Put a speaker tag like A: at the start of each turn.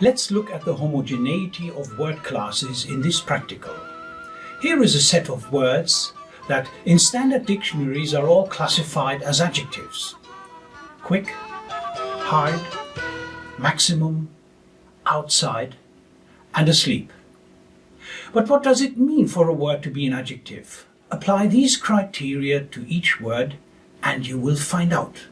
A: Let's look at the homogeneity of word classes in this practical. Here is a set of words that in standard dictionaries are all classified as adjectives. Quick, hard, maximum, outside, and asleep. But what does it mean for a word to be an adjective? Apply these criteria to each word and you will find out.